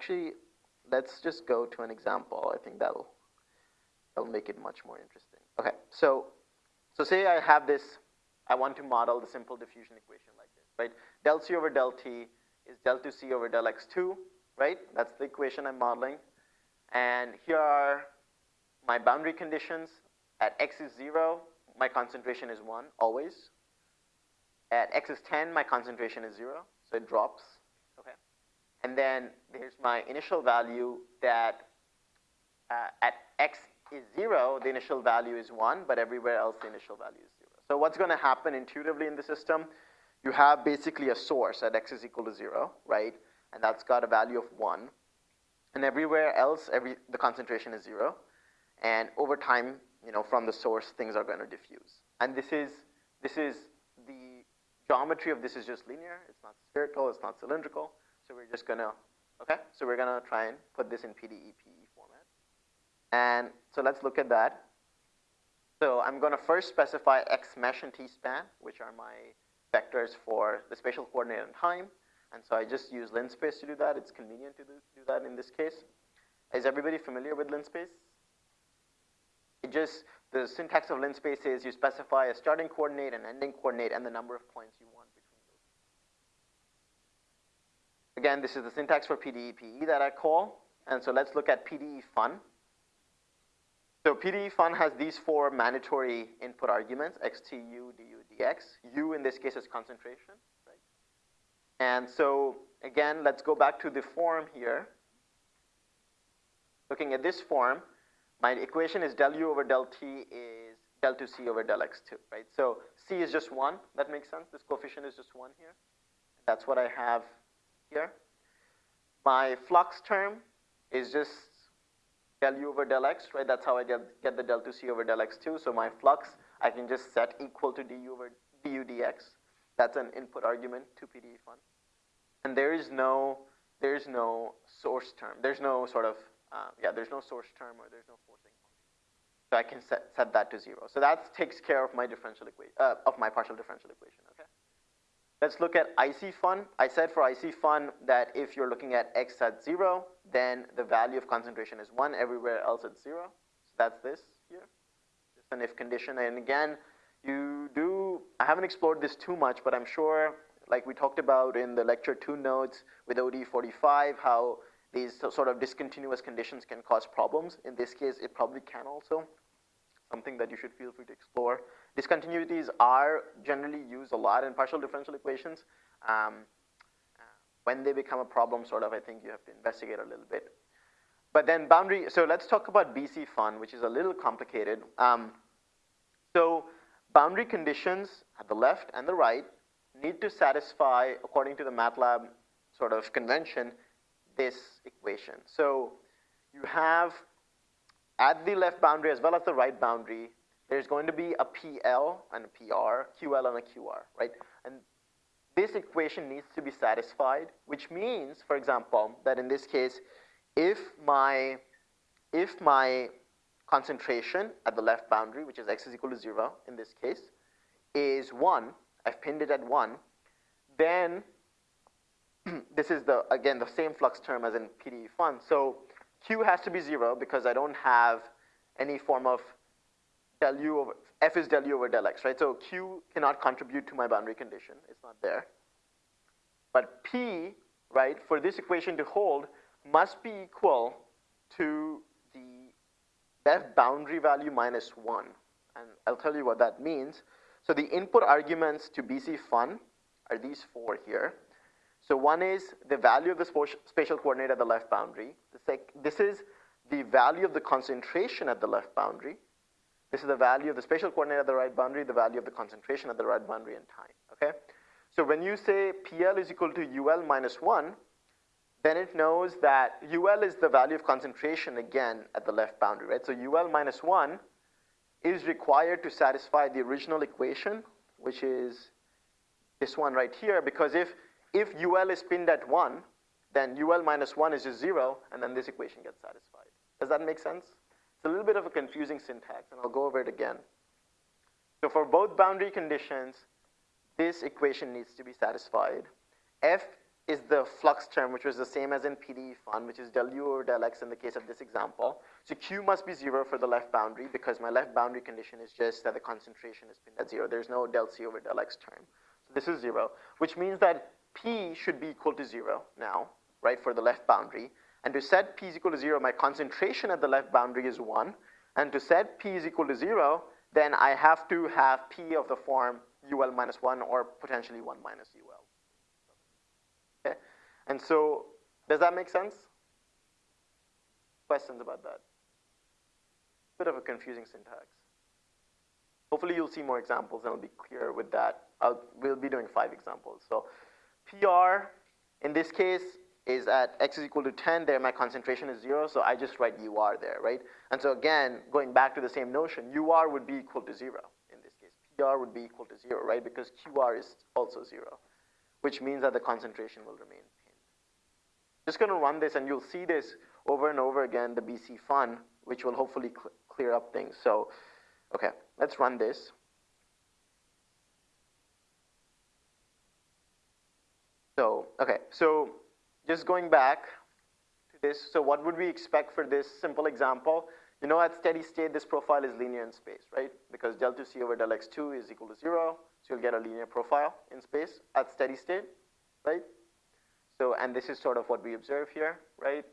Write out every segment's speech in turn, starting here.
actually, let's just go to an example. I think that'll, that'll make it much more interesting. Okay, so, so say I have this, I want to model the simple diffusion equation like this, right? Del C over del T is del 2C over del X2, right? That's the equation I'm modeling. And here are my boundary conditions. At X is zero, my concentration is one, always. At X is 10, my concentration is zero, so it drops? And then here's my initial value that uh, at X is zero, the initial value is one, but everywhere else the initial value is zero. So what's gonna happen intuitively in the system? You have basically a source at X is equal to zero, right? And that's got a value of one. And everywhere else, every, the concentration is zero. And over time, you know, from the source, things are going to diffuse. And this is, this is the geometry of this is just linear. It's not spherical. It's not cylindrical. So we're just going to, okay? So we're to try and put this in PDE PE format. And so let's look at that. So I'm going to first specify X mesh and T span, which are my vectors for the spatial coordinate and time. And so I just use linspace to do that. It's convenient to do, do that in this case. Is everybody familiar with linspace? It just, the syntax of linspace is you specify a starting coordinate, an ending coordinate, and the number of points you want Again, this is the syntax for PDE-PE that I call. And so let's look at PDE fun. So PDE fun has these four mandatory input arguments, xtu, du, dx. u in this case is concentration, right? And so again, let's go back to the form here. Looking at this form, my equation is del u over del t is del 2c over del x2, right? So c is just 1, that makes sense. This coefficient is just 1 here. That's what I have here. My flux term is just del u over del x, right? That's how I get, get the del 2c over del x2. So my flux, I can just set equal to du over du dx. That's an input argument to PDE fun. And there is no, there is no source term. There's no sort of um, yeah, there's no source term or there's no forcing function. So I can set, set that to zero. So that takes care of my differential equation, uh, of my partial differential equation? Let's look at IC fun. I said for IC fun that if you're looking at x at zero, then the value of concentration is one, everywhere else it's zero. So that's this here, just an if condition. And again, you do, I haven't explored this too much, but I'm sure, like we talked about in the lecture two notes with ODE45, how these sort of discontinuous conditions can cause problems. In this case, it probably can also, something that you should feel free to explore. Discontinuities are generally used a lot in partial differential equations. Um, when they become a problem, sort of, I think you have to investigate a little bit. But then boundary, so let's talk about BC fun, which is a little complicated. Um, so boundary conditions at the left and the right need to satisfy, according to the MATLAB sort of convention, this equation. So you have at the left boundary as well as the right boundary, there's going to be a PL and a PR, QL and a QR, right? And this equation needs to be satisfied, which means, for example, that in this case, if my, if my concentration at the left boundary, which is x is equal to zero in this case, is one, I've pinned it at one, then this is the, again, the same flux term as in PDE fun. So Q has to be zero because I don't have any form of del U over, F is del U over del X, right? So Q cannot contribute to my boundary condition. It's not there. But P, right, for this equation to hold must be equal to the left boundary value minus one. And I'll tell you what that means. So the input arguments to BC fun are these four here. So one is the value of the spatial coordinate at the left boundary. This is the value of the concentration at the left boundary. This is the value of the spatial coordinate at the right boundary, the value of the concentration at the right boundary and time, okay? So when you say PL is equal to UL minus one, then it knows that UL is the value of concentration again at the left boundary, right? So UL minus one is required to satisfy the original equation, which is this one right here, because if if UL is pinned at 1, then UL minus 1 is just 0, and then this equation gets satisfied. Does that make sense? It's a little bit of a confusing syntax, and I'll go over it again. So for both boundary conditions, this equation needs to be satisfied. F is the flux term, which was the same as in PDE fun, which is del u over del x in the case of this example. So Q must be zero for the left boundary because my left boundary condition is just that the concentration is pinned at zero. There's no del C over del x term. So this is zero, which means that P should be equal to zero now, right, for the left boundary. And to set P is equal to zero, my concentration at the left boundary is one. And to set P is equal to zero, then I have to have P of the form UL minus one or potentially one minus UL. Okay, And so, does that make sense? Questions about that? Bit of a confusing syntax. Hopefully you'll see more examples and I'll be clear with that. I'll, we'll be doing five examples. So PR, in this case, is at x is equal to 10, there my concentration is zero, so I just write UR there, right? And so again, going back to the same notion, UR would be equal to zero in this case. PR would be equal to zero, right? Because QR is also zero, which means that the concentration will remain just going to run this and you'll see this over and over again, the BC fun, which will hopefully cl clear up things. So, okay, let's run this. So, okay, so just going back to this, so what would we expect for this simple example? You know at steady state, this profile is linear in space, right? Because del 2c over del x2 is equal to zero, so you'll get a linear profile in space at steady state, right? So, and this is sort of what we observe here, right?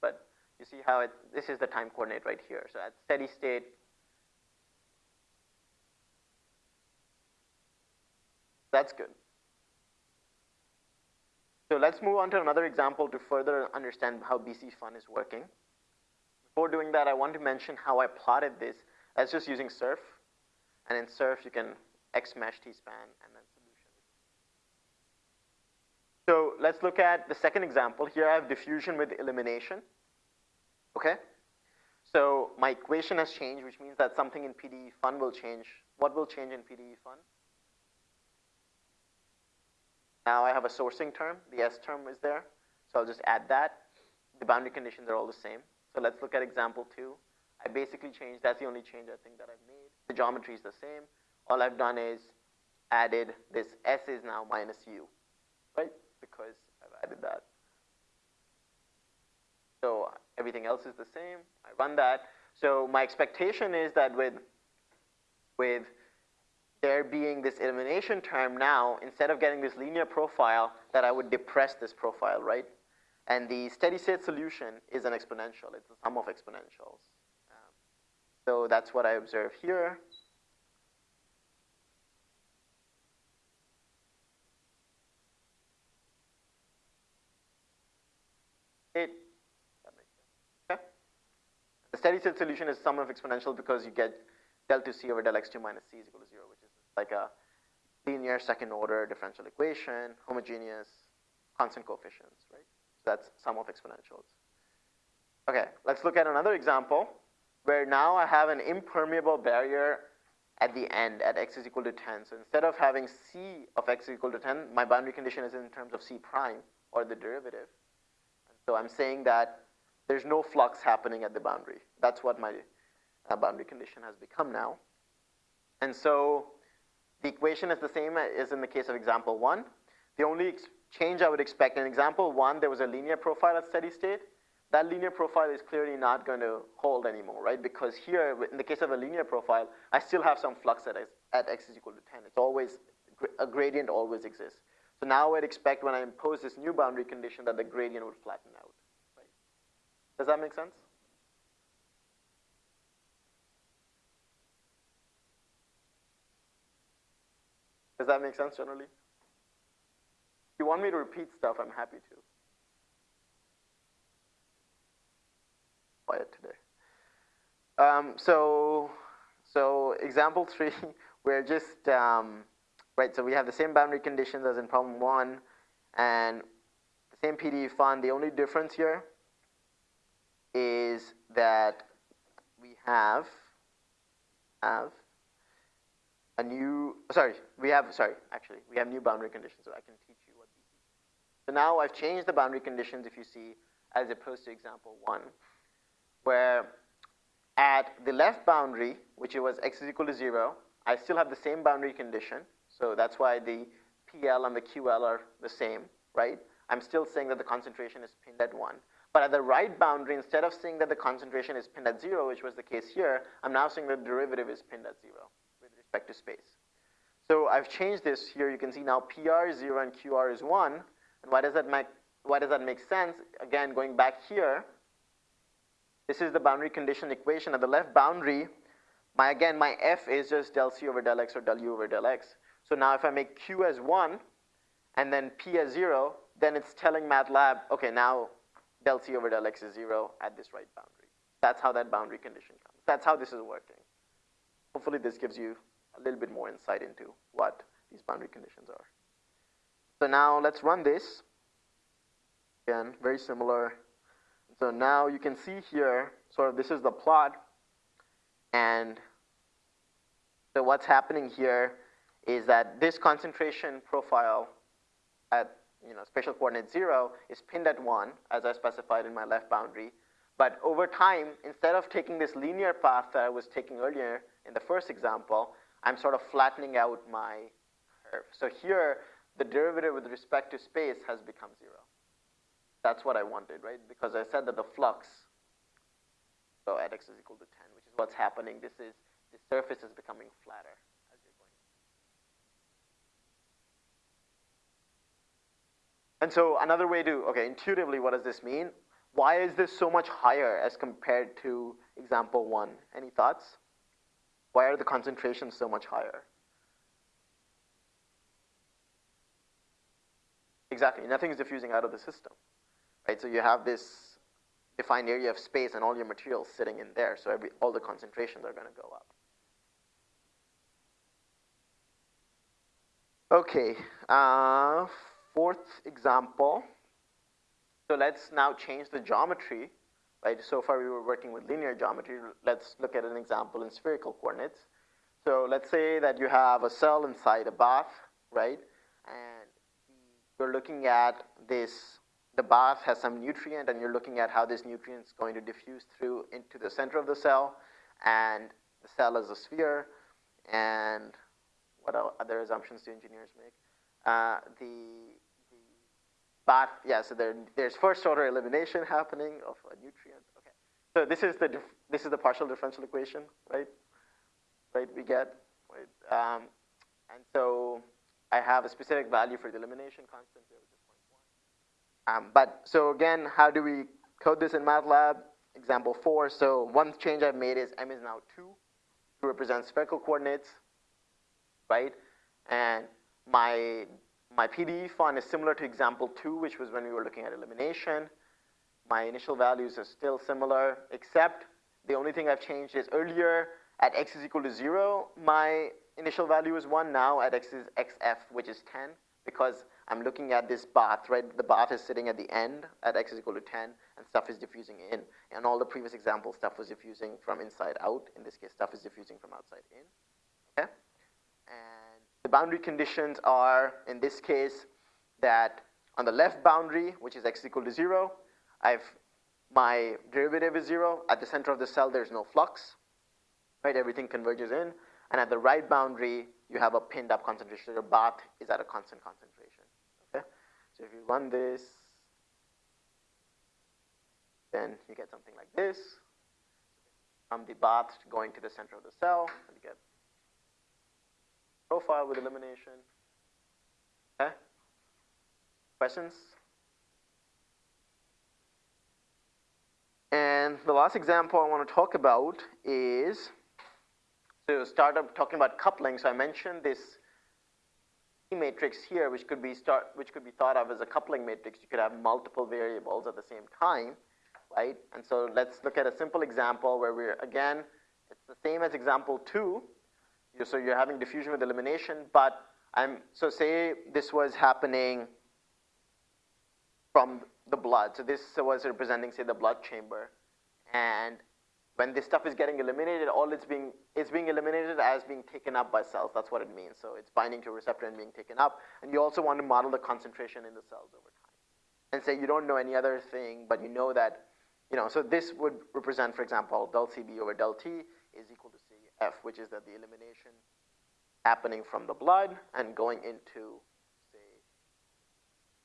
But you see how it, this is the time coordinate right here. So at steady state, that's good. So let's move on to another example to further understand how BC fun is working. Before doing that, I want to mention how I plotted this as just using surf. And in surf, you can X mesh T-span and then solution. so let's look at the second example. Here I have diffusion with elimination. Okay? So my equation has changed, which means that something in PDE fun will change. What will change in PDE fun? Now I have a sourcing term. The S term is there. So I'll just add that. The boundary conditions are all the same. So let's look at example two. I basically changed, that's the only change I think that I've made. The geometry is the same. All I've done is added this S is now minus U, right? because I've added that. So everything else is the same. I run that. So my expectation is that with, with there being this elimination term now, instead of getting this linear profile, that I would depress this profile, right? And the steady state solution is an exponential. It's the sum of exponentials. Um, so that's what I observe here. it. Okay? The steady state solution is sum of exponential because you get del 2c over del x2 minus c is equal to 0, which is like a linear second order differential equation, homogeneous, constant coefficients, right? So that's sum of exponentials. Okay, let's look at another example where now I have an impermeable barrier at the end at x is equal to 10. So instead of having c of x is equal to 10, my boundary condition is in terms of c prime or the derivative. So I'm saying that there's no flux happening at the boundary. That's what my uh, boundary condition has become now. And so the equation is the same as in the case of example one. The only change I would expect in example one, there was a linear profile at steady state. That linear profile is clearly not going to hold anymore, right? Because here, in the case of a linear profile, I still have some flux at x, at x is equal to 10. It's always, a gradient always exists. So now I'd expect when I impose this new boundary condition that the gradient would flatten out. Right? Does that make sense? Does that make sense generally? If you want me to repeat stuff, I'm happy to. Quiet today. Um, so, so example three, we're just um, right? So we have the same boundary conditions as in problem one and the same PDE fun. The only difference here is that we have, have a new, sorry, we have, sorry, actually, we have new boundary conditions, so I can teach you what these are. So now I've changed the boundary conditions, if you see, as opposed to example one, where at the left boundary, which it was x is equal to zero, I still have the same boundary condition, so that's why the PL and the QL are the same, right? I'm still saying that the concentration is pinned at 1. But at the right boundary, instead of saying that the concentration is pinned at 0, which was the case here, I'm now saying the derivative is pinned at 0 with to space. So I've changed this here. You can see now PR is 0 and QR is 1. And why does that make, why does that make sense? Again, going back here, this is the boundary condition equation. At the left boundary, my again, my f is just del c over del x or del u over del x. So now if I make q as 1 and then p as 0, then it's telling MATLAB, okay, now del c over del x is 0 at this right boundary. That's how that boundary condition comes. That's how this is working. Hopefully this gives you a little bit more insight into what these boundary conditions are. So now let's run this. Again, very similar. So now you can see here, sort of this is the plot. And so what's happening here is that this concentration profile at you know, spatial coordinate 0 is pinned at 1, as I specified in my left boundary. But over time, instead of taking this linear path that I was taking earlier in the first example, I'm sort of flattening out my curve. So here, the derivative with respect to space has become 0. That's what I wanted, right? Because I said that the flux, so at x is equal to 10, which is what's happening. This is, the surface is becoming flatter. And so another way to, okay, intuitively, what does this mean? Why is this so much higher as compared to example one? Any thoughts? Why are the concentrations so much higher? Exactly, nothing is diffusing out of the system, right? So you have this defined area of space and all your materials sitting in there, so every, all the concentrations are going to go up. Okay, uh, fourth example. So let's now change the geometry, right? So far we were working with linear geometry. Let's look at an example in spherical coordinates. So let's say that you have a cell inside a bath, right? And you're looking at this, the bath has some nutrient and you're looking at how this nutrient is going to diffuse through into the center of the cell. And the cell is a sphere. And what other assumptions do engineers make? Uh, the bath, yeah, so there, there's first order elimination happening of a nutrient. So this is the this is the partial differential equation, right? Right, we get right, um, and so I have a specific value for the elimination constant here, which is 0.1. Um, but so again, how do we code this in MATLAB? Example four. So one change I've made is m is now two to represent spherical coordinates, right? And my my PDE fun is similar to example two, which was when we were looking at elimination. My initial values are still similar, except the only thing I've changed is earlier at x is equal to zero, my initial value is one. Now at x is xf, which is 10, because I'm looking at this bath, right? The bath is sitting at the end at x is equal to 10, and stuff is diffusing in. And all the previous examples, stuff was diffusing from inside out. In this case, stuff is diffusing from outside in. Okay? And the boundary conditions are, in this case, that on the left boundary, which is x is equal to 0, I've my derivative is 0. At the center of the cell, there's no flux. Right? Everything converges in. And at the right boundary, you have a pinned up concentration. Your bath is at a constant concentration. Okay? So if you run this, then you get something like this. From the bath going to the center of the cell, you get profile with elimination. Okay? Questions? And the last example I want to talk about is to start up talking about coupling. So I mentioned this matrix here, which could be start, which could be thought of as a coupling matrix. You could have multiple variables at the same time, right? And so let's look at a simple example where we're again, it's the same as example two, so you're having diffusion with elimination, but I'm, so say this was happening from the blood. So this was representing, say, the blood chamber. And when this stuff is getting eliminated, all it's being, it's being eliminated as being taken up by cells. That's what it means. So it's binding to a receptor and being taken up. And you also want to model the concentration in the cells over time. And say you don't know any other thing, but you know that, you know, so this would represent, for example, del CB over del T is equal to F, which is that the elimination happening from the blood and going into,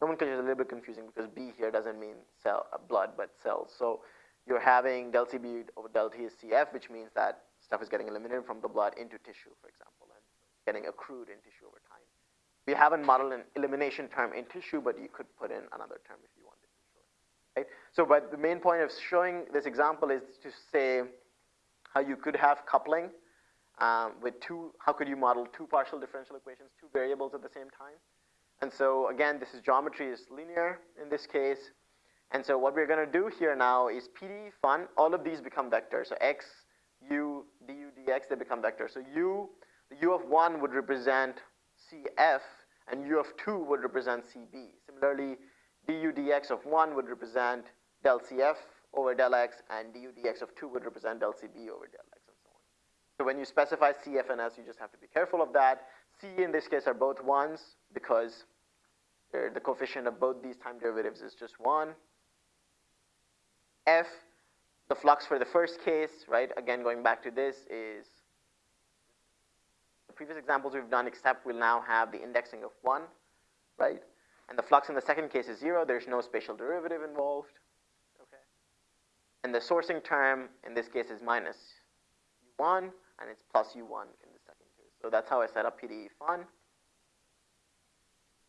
nomenclature is a little bit confusing because B here doesn't mean cell, uh, blood, but cells. So you're having del CB over del T is CF, which means that stuff is getting eliminated from the blood into tissue, for example, and getting accrued in tissue over time. We haven't modeled an elimination term in tissue, but you could put in another term if you wanted to show it. Right? So, but the main point of showing this example is to say how you could have coupling um, with two, how could you model two partial differential equations, two variables at the same time. And so again, this is geometry is linear in this case. And so what we're going to do here now is PD fun. All of these become vectors. So x, u, du, dx, they become vectors. So u, the u of 1 would represent cf, and u of 2 would represent cb. Similarly, du dx of 1 would represent del cf over del x, and du dx of 2 would represent del cb over del x, and so on. So when you specify cf and s, you just have to be careful of that. c in this case are both 1s because the coefficient of both these time derivatives is just 1. f, the flux for the first case, right, again going back to this, is the previous examples we've done except we'll now have the indexing of 1, right? And the flux in the second case is 0. There's no spatial derivative involved. Okay. And the sourcing term in this case is minus u1, and it's plus u1 in the second case. So that's how I set up PDE fun.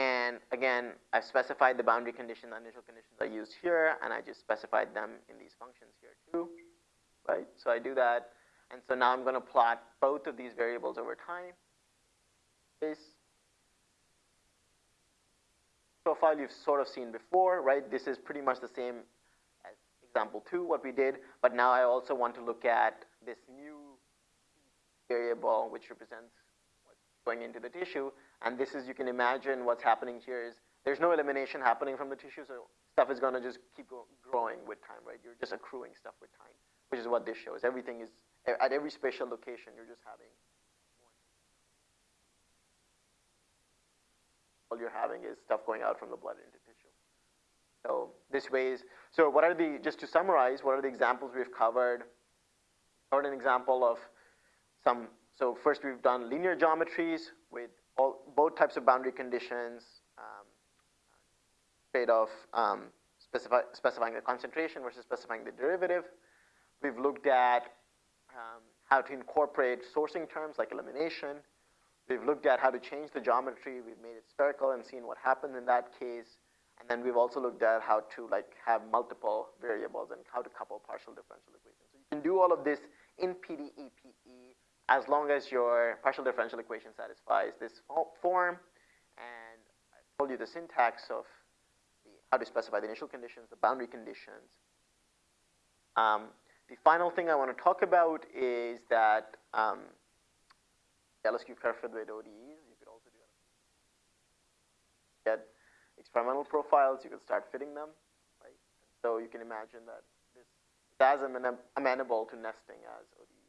And again, I've specified the boundary condition, the initial conditions I used here, and I just specified them in these functions here too, right? So I do that, and so now I'm going to plot both of these variables over time. This profile you've sort of seen before, right? This is pretty much the same as example two, what we did, but now I also want to look at this new variable, which represents what's going into the tissue, and this is, you can imagine what's happening here is there's no elimination happening from the tissue, so stuff is going to just keep growing with time, right? You're just accruing stuff with time, which is what this shows. Everything is, at every spatial location, you're just having all you're having is stuff going out from the blood into tissue. So this way is, so what are the, just to summarize, what are the examples we've covered? Covered an example of some, so first we've done linear geometries with all, both types of boundary conditions, um, trade-off um, specify, specifying the concentration versus specifying the derivative. We've looked at um, how to incorporate sourcing terms like elimination. We've looked at how to change the geometry. We've made it spherical and seen what happens in that case. And then we've also looked at how to like have multiple variables and how to couple partial differential equations. So you can do all of this in PDE-PE as long as your partial differential equation satisfies this form. And I told you the syntax of the, how to specify the initial conditions, the boundary conditions. Um, the final thing I want to talk about is that um, LSQ perfect with ODEs, you could also do get experimental profiles, you could start fitting them, right? so you can imagine that this is as amenable to nesting as ODE.